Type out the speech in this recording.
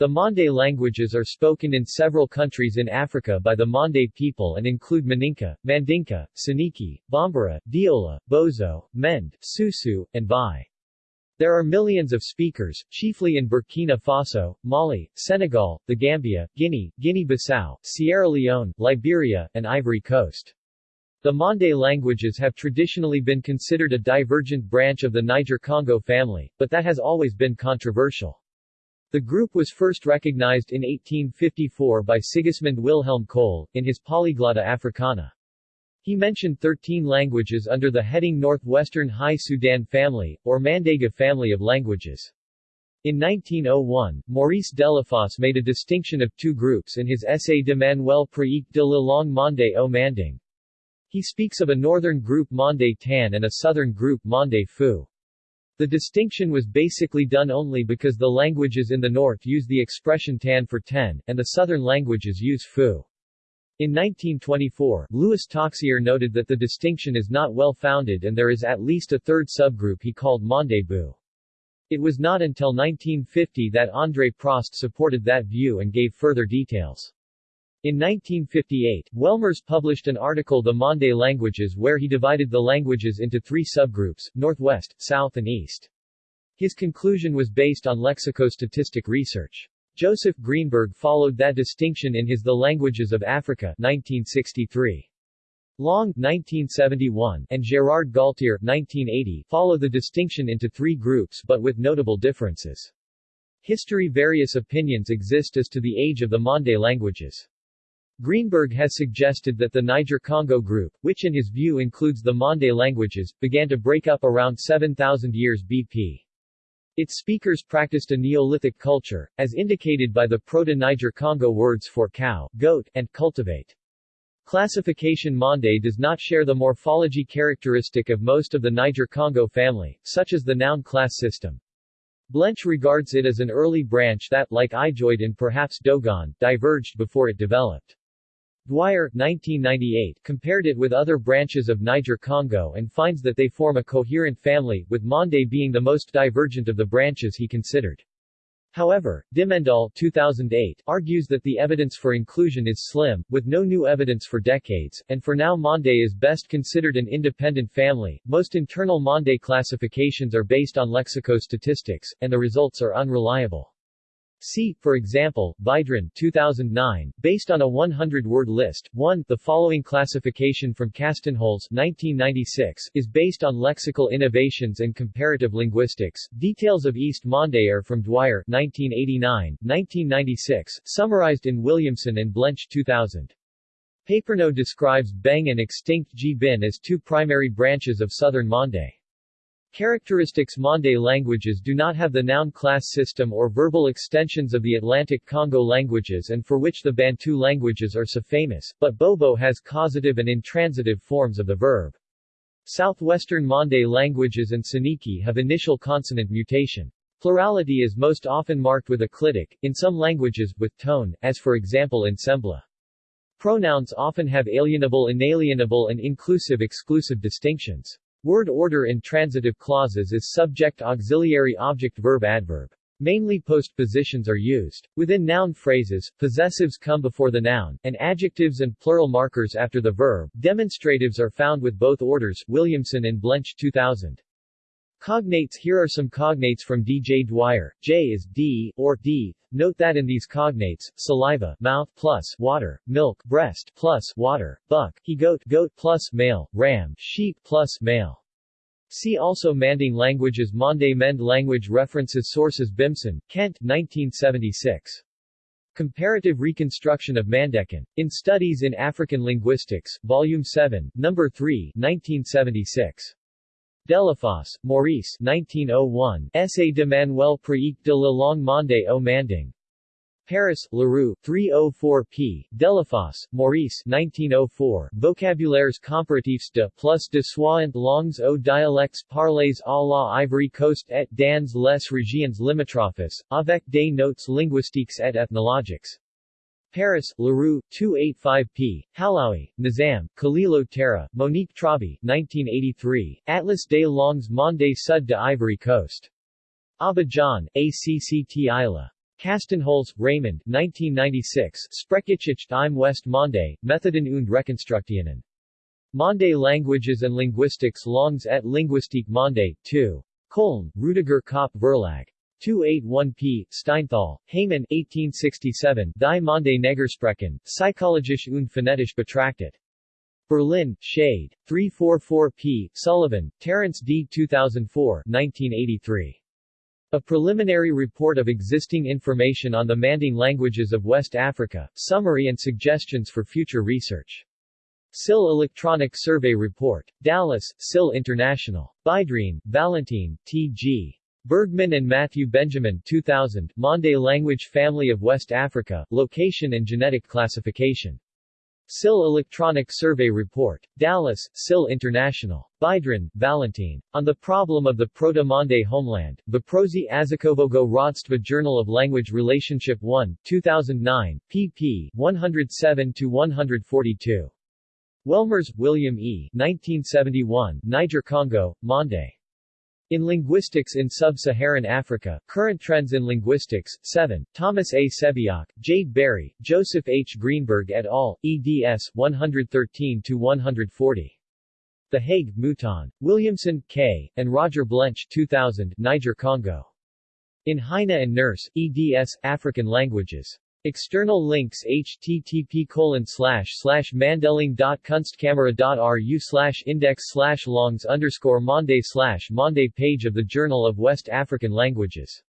The Mande languages are spoken in several countries in Africa by the Mande people and include Maninka, Mandinka, Soninke, Bambara, Diola, Bozo, Mende, Susu, and Vai. There are millions of speakers, chiefly in Burkina Faso, Mali, Senegal, the Gambia, Guinea, Guinea-Bissau, Sierra Leone, Liberia, and Ivory Coast. The Mande languages have traditionally been considered a divergent branch of the Niger-Congo family, but that has always been controversial. The group was first recognized in 1854 by Sigismund Wilhelm Koelle, in his Polyglotta Africana. He mentioned 13 languages under the heading Northwestern High Sudan family, or Mandega family of languages. In 1901, Maurice Delafosse made a distinction of two groups in his essay De Manuel Pratique de la langue Mande au Manding. He speaks of a northern group Mande Tan and a southern group Mande Fu. The distinction was basically done only because the languages in the north use the expression tan for ten, and the southern languages use fu. In 1924, Louis Tauxier noted that the distinction is not well founded and there is at least a third subgroup he called Mandebu. It was not until 1950 that André Prost supported that view and gave further details. In 1958, Welmers published an article The Mande Languages where he divided the languages into three subgroups, Northwest, South and East. His conclusion was based on lexicostatistic research. Joseph Greenberg followed that distinction in his The Languages of Africa 1963. Long 1971 and Gérard Galtier 1980 follow the distinction into three groups but with notable differences. History Various opinions exist as to the age of the Mande languages. Greenberg has suggested that the Niger-Congo group, which in his view includes the Mande languages, began to break up around 7,000 years BP. Its speakers practiced a Neolithic culture, as indicated by the Proto-Niger-Congo words for cow, goat, and cultivate. Classification Mande does not share the morphology characteristic of most of the Niger-Congo family, such as the noun class system. Blench regards it as an early branch that, like Ijoid and perhaps Dogon, diverged before it developed. Dwyer 1998, compared it with other branches of Niger-Congo and finds that they form a coherent family, with Mande being the most divergent of the branches he considered. However, Dimmendaal 2008 argues that the evidence for inclusion is slim, with no new evidence for decades, and for now Mande is best considered an independent family. Most internal Mande classifications are based on lexicostatistics, and the results are unreliable. See, for example, Vydrin 2009, based on a 100-word list. 1. The following classification from Kastenholz 1996 is based on lexical innovations and comparative linguistics. Details of East Mande are from Dwyer 1989, 1996, summarized in Williamson and Blench 2000. Paperno describes Beng and extinct Gbin as two primary branches of southern Mande. Characteristics Mande languages do not have the noun class system or verbal extensions of the Atlantic Congo languages and for which the Bantu languages are so famous, but Bobo has causative and intransitive forms of the verb. Southwestern Mande languages and Soninke have initial consonant mutation. Plurality is most often marked with a clitic, in some languages, with tone, as for example in Sembla. Pronouns often have alienable inalienable and inclusive-exclusive distinctions. Word order in transitive clauses is subject auxiliary object verb adverb. Mainly postpositions are used. Within noun phrases, possessives come before the noun, and adjectives and plural markers after the verb. Demonstratives are found with both orders Williamson and Blench 2000. Cognates Here are some cognates from D. J. Dwyer. J is D, or D. Note that in these cognates, saliva, mouth plus water, milk, breast plus water, buck, he goat, goat plus male, ram, sheep plus male. See also Manding languages Mande Mend language references Sources Bimson, Kent, 1976. Comparative Reconstruction of Mandekan. In Studies in African Linguistics, Volume 7, No. 3, 1976. Delafosse, Maurice 1901, Essai de Manuel Pratique de la langue Mande au Manding. Paris, Leroux, 304 p. Delafosse, Maurice 1904, Vocabulaires comparatifs de plus de soixante langues aux dialectes parlés à la Ivory Coast et dans les régions limitrophes, avec des notes linguistiques et ethnologiques. Paris, Leroux, 285 p. Halaoui, Nizam, Kalilou Tera, Monique Trabi, 1983, Atlas des langues Mande Sud de Ivory Coast. Abidjan, ACCT Isla. Kastenholz, Raymond 1996 Sprachgeschichte im West Mande, Methoden und Rekonstruktionen. Mande Languages and Linguistics Langues et Linguistique Mande, 2. Köln, Rüdiger Köppe Verlag. 281p, Steinthal, Heymann 1867, Die Mande Negersprachen, Psychologisch und Phonetisch betrachtet. Berlin, Schade. 344p, Sullivan, Terence D. 2004 1983. A preliminary report of existing information on the Manding languages of West Africa, summary and suggestions for future research. SIL Electronic Survey Report. Dallas, SIL International. Vydrin, Valentine, T.G. Bergman and Matthew Benjamin 2000, Mande Language Family of West Africa, Location and Genetic Classification. SIL Electronic Survey Report. Dallas, SIL International. Vydrin, Valentine. On the Problem of the Proto-Mande Homeland, Voprosy Azikovogo Rodstva Journal of Language Relationship 1, 2009, pp. 107-142. Welmers, William E. 1971, Niger-Congo, Mande. In Linguistics in Sub-Saharan Africa, Current Trends in Linguistics, 7, Thomas A. Sebeok, Jade Berry, Joseph H. Greenberg et al., eds. 113-140. The Hague, Mouton. Williamson, K., and Roger Blench 2000, Niger-Congo. In Heine and Nurse, eds. African Languages. External links http colon mandeling.kunstkamera.ru index longs underscore monde slash monde page of the Journal of West African Languages